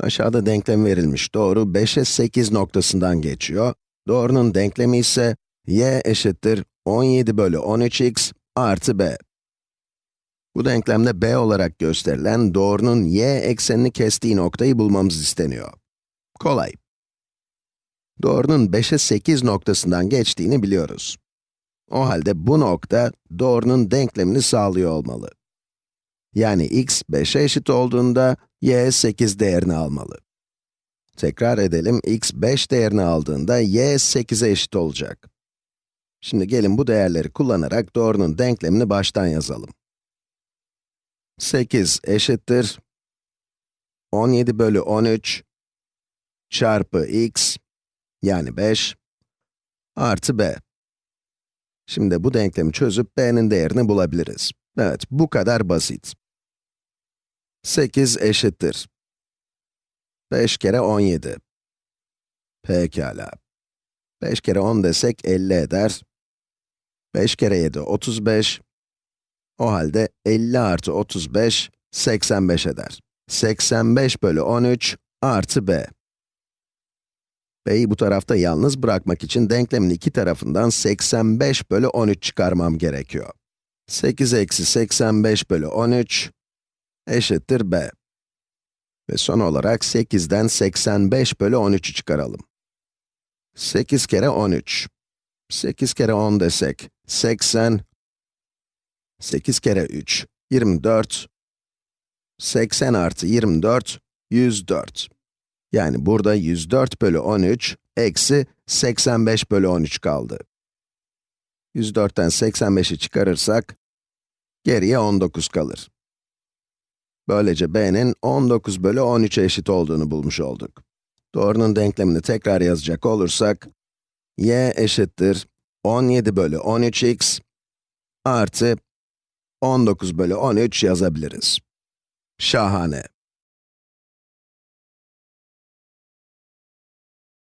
Aşağıda denklem verilmiş doğru 5'e 8 noktasından geçiyor. Doğrunun denklemi ise y eşittir 17 bölü 13x artı b. Bu denklemde b olarak gösterilen doğrunun y eksenini kestiği noktayı bulmamız isteniyor. Kolay. Doğrunun 5'e 8 noktasından geçtiğini biliyoruz. O halde bu nokta doğrunun denklemini sağlıyor olmalı. Yani x 5'e eşit olduğunda y 8 değerini almalı. Tekrar edelim, x 5 değerini aldığında y 8'e eşit olacak. Şimdi gelin bu değerleri kullanarak doğrunun denklemini baştan yazalım. 8 eşittir 17 bölü 13 çarpı x yani 5 artı b. Şimdi bu denklemi çözüp b'nin değerini bulabiliriz. Evet, bu kadar basit. 8 eşittir. 5 kere 17. Pekala. 5 kere 10 desek 50 eder. 5 kere 7, 35. O halde 50 artı 35, 85 eder. 85 bölü 13 artı b. b'yi bu tarafta yalnız bırakmak için denklemin iki tarafından 85 bölü 13 çıkarmam gerekiyor. 8 eksi 85 bölü 13 eşittir b. Ve son olarak 8'den 85 bölü 13'ü çıkaralım. 8 kere 13. 8 kere 10 desek 80. 8 kere 3, 24. 80 artı 24, 104. Yani burada 104 bölü 13, eksi 85 bölü 13 kaldı. 104'ten 85'i çıkarırsak, geriye 19 kalır. Böylece b'nin 19 bölü 13'e eşit olduğunu bulmuş olduk. Doğrunun denklemini tekrar yazacak olursak, y eşittir 17 bölü 13x artı 19 bölü 13 yazabiliriz. Şahane.